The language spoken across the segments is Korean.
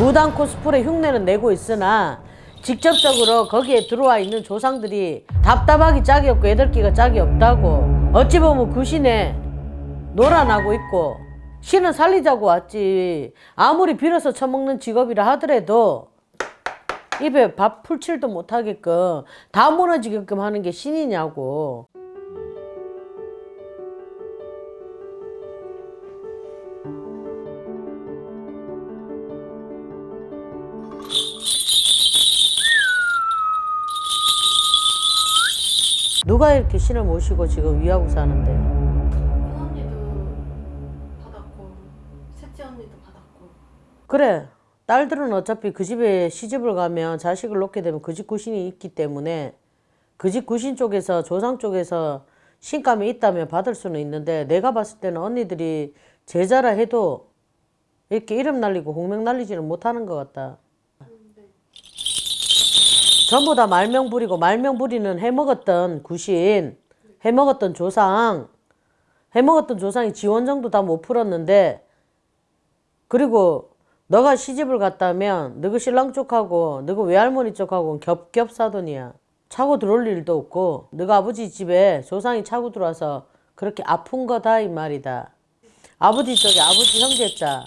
무당 코스프레 흉내는 내고 있으나 직접적으로 거기에 들어와 있는 조상들이 답답하기 짝이 없고 애들끼가 짝이 없다고 어찌 보면 그 신에 놀아나고 있고 신은 살리자고 왔지. 아무리 빌어서 처먹는 직업이라 하더라도 입에 밥 풀칠도 못하게끔 다 무너지게끔 하는 게 신이냐고 누가 이렇게 신을 모시고 지금 위하고 사는데? 큰 언니도 받았고 셋째 언니도 받았고. 그래. 딸들은 어차피 그 집에 시집을 가면 자식을 놓게 되면 그 집 구신이 있기 때문에 그 집 구신 쪽에서 조상 쪽에서 신감이 있다면 받을 수는 있는데 내가 봤을 때는 언니들이 제자라 해도 이렇게 이름 날리고 공명 날리지는 못하는 것 같다. 전부 다 말명 부리고 말명 부리는 해먹었던 구신, 해먹었던 조상, 해먹었던 조상이 지원 정도 다 못 풀었는데 그리고 너가 시집을 갔다면 너그 신랑 쪽하고 너그 외할머니 쪽하고 겹겹사돈이야. 차고 들어올 일도 없고 너가 아버지 집에 조상이 차고 들어와서 그렇게 아픈 거다 이 말이다. 아버지 쪽에 아버지 형제 자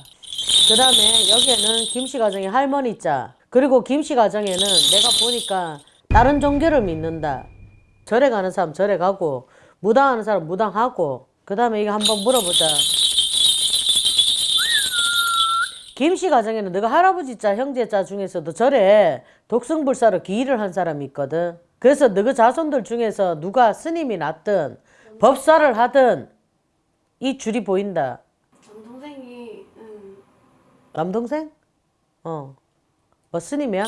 그 다음에 여기에는 김씨 가정에 할머니 자 그리고 김씨 가정에는 내가 보니까 다른 종교를 믿는다. 절에 가는 사람 절에 가고 무당하는 사람 무당하고 그 다음에 이거 한번 물어보자. 김씨 가정에는 너가 할아버지 자 형제 자 중에서도 절에 독승불사로 기일을 한 사람이 있거든. 그래서 너그 자손들 중에서 누가 스님이 났든 법사를 하든 이 줄이 보인다. 남동생이 음, 남동생? 어. 뭐 스님이야?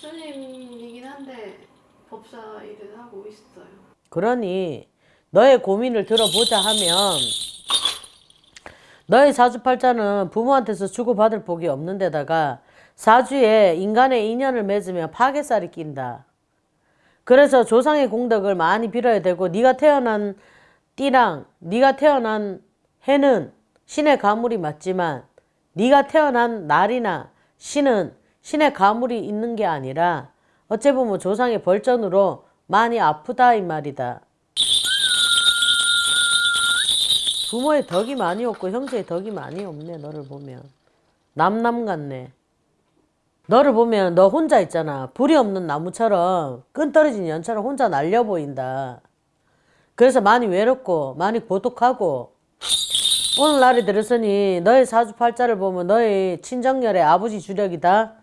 스님이긴 한데 법사 일을 하고 있어요. 그러니 너의 고민을 들어보자 하면 너의 사주팔자는 부모한테서 주고받을 복이 없는 데다가 사주에 인간의 인연을 맺으면 파괴살이 낀다. 그래서 조상의 공덕을 많이 빌어야 되고 네가 태어난 띠랑 네가 태어난 해는 신의 가물이 맞지만 네가 태어난 날이나 신은 신의 가물이 있는 게 아니라 어째 보면 조상의 벌전으로 많이 아프다 이 말이다. 부모의 덕이 많이 없고 형제의 덕이 많이 없네 너를 보면. 남남 같네. 너를 보면 너 혼자 있잖아. 불이 없는 나무처럼 끈 떨어진 연처럼 혼자 날려 보인다. 그래서 많이 외롭고 많이 고독하고. 오늘날이 들었으니 너의 사주팔자를 보면 너의 친정열의 아버지 주력이다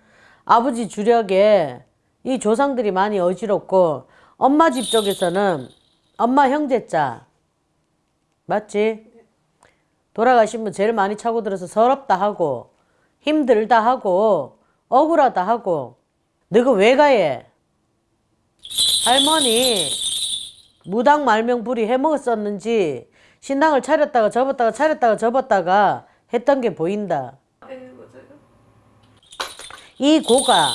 아버지 주력에 이 조상들이 많이 어지럽고 엄마 집 쪽에서는 엄마 형제자 맞지? 돌아가신 분 제일 많이 차고 들어서 서럽다 하고 힘들다 하고 억울하다 하고 너가 왜 가해? 할머니 무당 말명불이 해먹었었는지 신당을 차렸다가 접었다가 차렸다가 접었다가 했던 게 보인다. 이 고가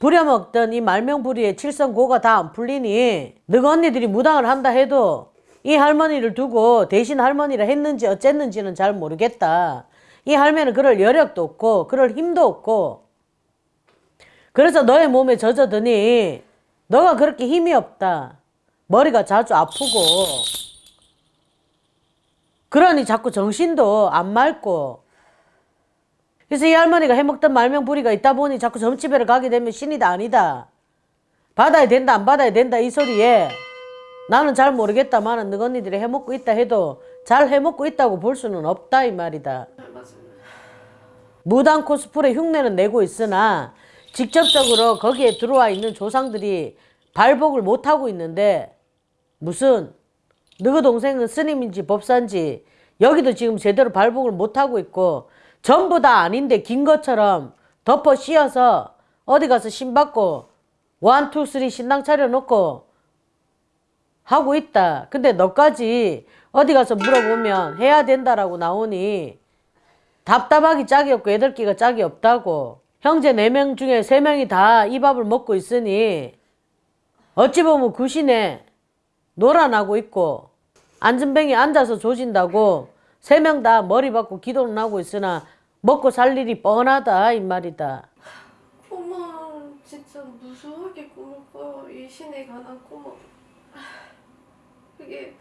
부려먹던 이 말명부리의 칠성고가 다 안 풀리니 너가 언니들이 무당을 한다 해도 이 할머니를 두고 대신 할머니를 했는지 어쨌는지는 잘 모르겠다. 이 할매는 그럴 여력도 없고 그럴 힘도 없고 그래서 너의 몸에 젖어드니 너가 그렇게 힘이 없다. 머리가 자주 아프고 그러니 자꾸 정신도 안 맑고 그래서 이 할머니가 해먹던 말명부리가 있다 보니 자꾸 점집에를 가게 되면 신이다 아니다. 받아야 된다 안 받아야 된다 이 소리에 나는 잘 모르겠다마는 너 언니들이 해먹고 있다 해도 잘 해먹고 있다고 볼 수는 없다 이 말이다. 무당 코스프레 흉내는 내고 있으나 직접적으로 거기에 들어와 있는 조상들이 발복을 못하고 있는데 무슨 너그 동생은 스님인지 법사인지 여기도 지금 제대로 발복을 못하고 있고 전부 다 아닌데 긴 것처럼 덮어 씌어서 어디 가서 신 받고 one, two, three 신당 차려놓고 하고 있다. 근데 너까지 어디 가서 물어보면 해야 된다라고 나오니 답답하기 짝이 없고 애들 끼가 짝이 없다고 형제 네 명 중에 세 명이 다 이 밥을 먹고 있으니 어찌 보면 구신에 놀아나고 있고 안전뱅이 앉아서 조진다고 세 명 다 머리 받고 기도는 하고 있으나 먹고 살 일이 뻔하다 이 말이다. 꿈은 진짜 무수하게 꿈을 꿔요. 이 신에 관한. 아, 그게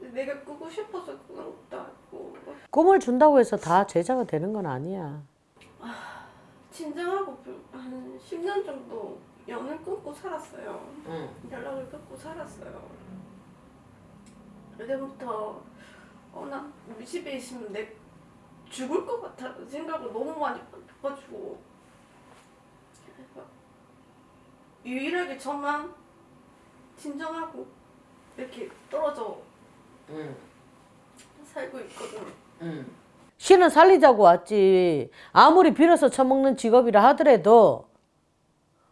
내가 꾸고 싶어서 꾸는 것도 아니고 꿈을 준다고 해서 다 제자가 되는 건 아니야. 진정하고 불- 한 10년 정도 연을 끊고 살았어요. 응. 연락을 끊고 살았어요. 그때부터 어, 나 우리 집에 있으면 내 죽을 것 같아 생각을 너무 많이 그래서 유일하게 저만 진정하고 이렇게 떨어져 응. 살고 있거든. 응. 신은 살리자고 왔지. 아무리 빌어서 처먹는 직업이라 하더라도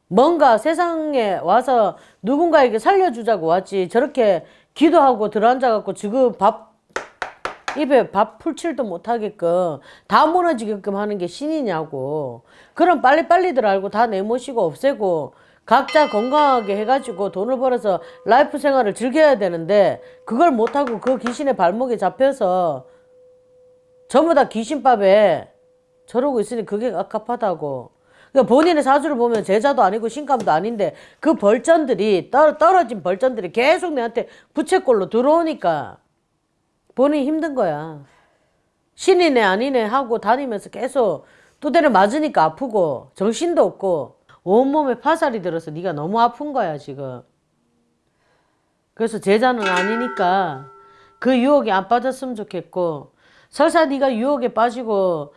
뭔가 세상에 와서 누군가에게 살려주자고 왔지. 저렇게 기도하고 들어앉아갖고 지금 밥 입에 밥 풀칠도 못하게끔 다 무너지게끔 하는 게 신이냐고. 그럼 빨리빨리들 알고 다 내모시고 없애고 각자 건강하게 해가지고 돈을 벌어서 라이프 생활을 즐겨야 되는데 그걸 못하고 그 귀신의 발목에 잡혀서 전부 다 귀신밥에 저러고 있으니 그게 갑갑하다고. 그러니까 본인의 사주를 보면 제자도 아니고 신감도 아닌데 그 벌전들이 떨, 떨어진 벌전들이 계속 내한테 부채꼴로 들어오니까 본인이 힘든 거야. 신이네 아니네 하고 다니면서 계속 두대를 맞으니까 아프고 정신도 없고 온몸에 파살이 들어서 네가 너무 아픈 거야 지금. 그래서 제자는 아니니까 그 유혹에 안 빠졌으면 좋겠고 설사 네가 유혹에 빠지고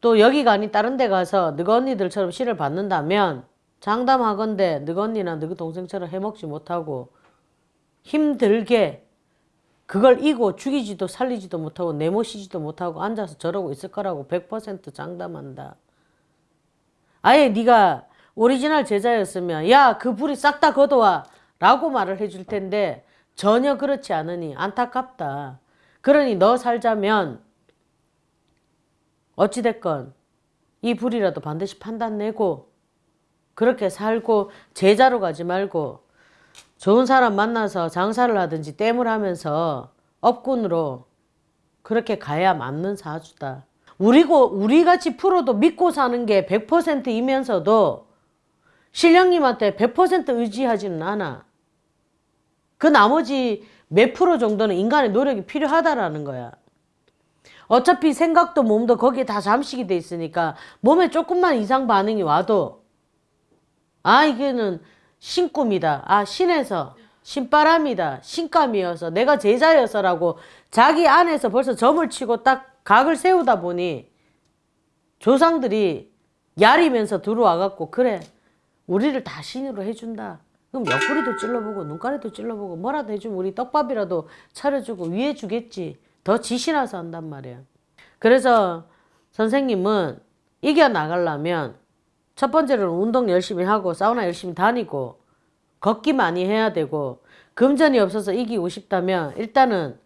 또 여기가 아닌 다른 데 가서 너가 언니들처럼 신을 받는다면 장담하건대 너가 언니나 너가 동생처럼 해먹지 못하고 힘들게 그걸 이고 죽이지도 살리지도 못하고 내모시지도 못하고 앉아서 저러고 있을 거라고 100% 장담한다. 아예 네가 오리지널 제자였으면 야 그 불이 싹 다 걷어와 라고 말을 해줄 텐데 전혀 그렇지 않으니 안타깝다. 그러니 너 살자면 어찌됐건 이 불이라도 반드시 판단 내고 그렇게 살고 제자로 가지 말고 좋은 사람 만나서 장사를 하든지 땜을 하면서 업군으로 그렇게 가야 맞는 사주다. 우리고 우리 같이 프로도 믿고 사는 게 100%이면서도 신령님한테 100% 의지하지는 않아. 그 나머지 몇 프로 정도는 인간의 노력이 필요하다라는 거야. 어차피 생각도 몸도 거기에 다 잠식이 돼 있으니까 몸에 조금만 이상 반응이 와도 아 이게는 신꿈이다. 아 신에서 신바람이다. 신감이어서 내가 제자여서라고 자기 안에서 벌써 점을 치고 딱 각을 세우다 보니 조상들이 야리면서 들어와갖고 그래 우리를 다 신으로 해준다. 그럼 옆구리도 찔러보고 눈가리도 찔러보고 뭐라도 해주면 우리 떡밥이라도 차려주고 위해 주겠지. 더 지신나서 한단 말이야. 그래서 선생님은 이겨나가려면 첫 번째로는 운동 열심히 하고 사우나 열심히 다니고 걷기 많이 해야 되고 금전이 없어서 이기고 싶다면 일단은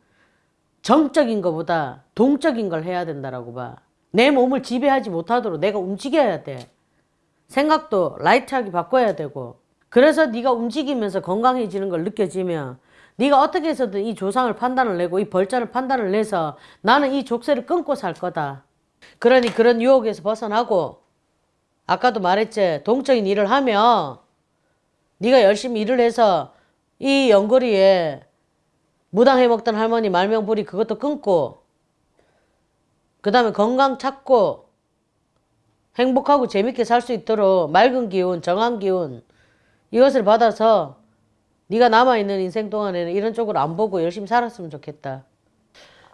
정적인 것보다 동적인 걸 해야 된다라고 봐. 내 몸을 지배하지 못하도록 내가 움직여야 돼. 생각도 라이트하게 바꿔야 되고 그래서 네가 움직이면서 건강해지는 걸 느껴지면 네가 어떻게 해서든 이 조상을 판단을 내고 이 벌자를 판단을 내서 나는 이 족쇄를 끊고 살 거다. 그러니 그런 유혹에서 벗어나고 아까도 말했지 동적인 일을 하며 네가 열심히 일을 해서 이 연거리에 무당해 먹던 할머니 말명부리 그것도 끊고 그 다음에 건강 찾고 행복하고 재밌게 살 수 있도록 맑은 기운, 정한 기운 이것을 받아서 네가 남아있는 인생 동안에는 이런 쪽으로 안 보고 열심히 살았으면 좋겠다.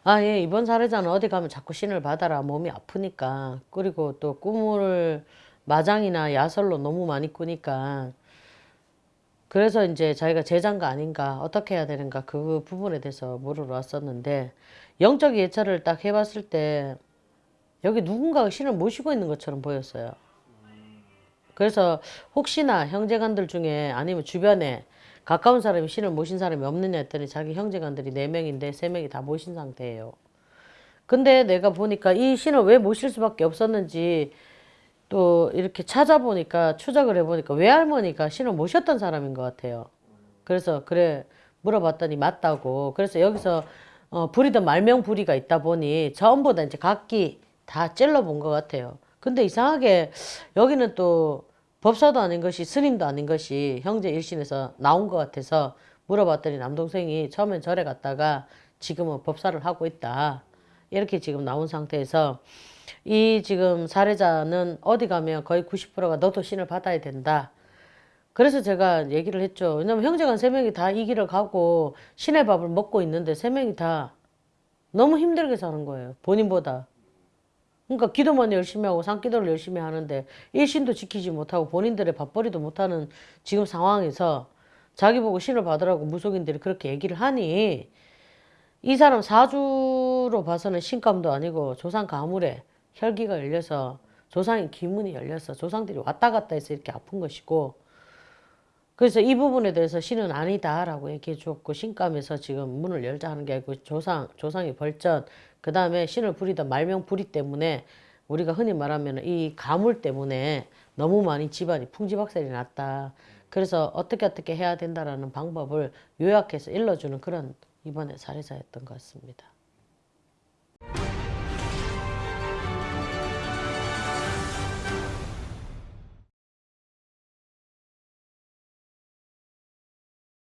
아, 예, 이번 사례자는 어디 가면 자꾸 신을 받아라. 몸이 아프니까. 그리고 또 꿈을 마장이나 야설로 너무 많이 꾸니까. 그래서 이제 자기가 제자인가 아닌가, 어떻게 해야 되는가 그 부분에 대해서 물으러 왔었는데, 영적 예찰을 딱 해봤을 때, 여기 누군가가 신을 모시고 있는 것처럼 보였어요. 그래서 혹시나 형제간들 중에 아니면 주변에 가까운 사람이 신을 모신 사람이 없느냐 했더니 자기 형제간들이 네명인데세명이다 모신 상태예요. 근데 내가 보니까 이 신을 왜 모실 수밖에 없었는지 또 이렇게 찾아보니까 추적을 해보니까 외할머니가 신을 모셨던 사람인 것 같아요. 그래서 그래 물어봤더니 맞다고. 그래서 여기서 어, 부리던 말명 부리가 있다 보니 전부 다 이제 각기 다 찔러본 것 같아요. 근데 이상하게 여기는 또 법사도 아닌 것이 스님도 아닌 것이 형제 일신에서 나온 것 같아서 물어봤더니 남동생이 처음엔 절에 갔다가 지금은 법사를 하고 있다. 이렇게 지금 나온 상태에서 이 지금 사례자는 어디 가면 거의 90%가 너도 신을 받아야 된다. 그래서 제가 얘기를 했죠. 왜냐면 형제간 세 명이 다 이 길을 가고 신의 밥을 먹고 있는데 세 명이 다 너무 힘들게 사는 거예요. 본인보다. 그러니까 기도만 열심히 하고 산기도를 열심히 하는데 일신도 지키지 못하고 본인들의 밥벌이도 못하는 지금 상황에서 자기 보고 신을 받으라고 무속인들이 그렇게 얘기를 하니 이 사람 사주로 봐서는 신감도 아니고 조상 가물에 혈기가 열려서 조상의 기문이 열려서 조상들이 왔다 갔다 해서 이렇게 아픈 것이고 그래서 이 부분에 대해서 신은 아니다라고 얘기해 줬고 신감에서 지금 문을 열자 하는 게 아니고 조상 조상의 벌전 그 다음에 신을 부리던 말명 부리 때문에 우리가 흔히 말하면 이 가물 때문에 너무 많이 집안이 풍지박살이 났다. 그래서 어떻게 어떻게 해야 된다라는 방법을 요약해서 일러주는 그런 이번에 사례사였던 것 같습니다.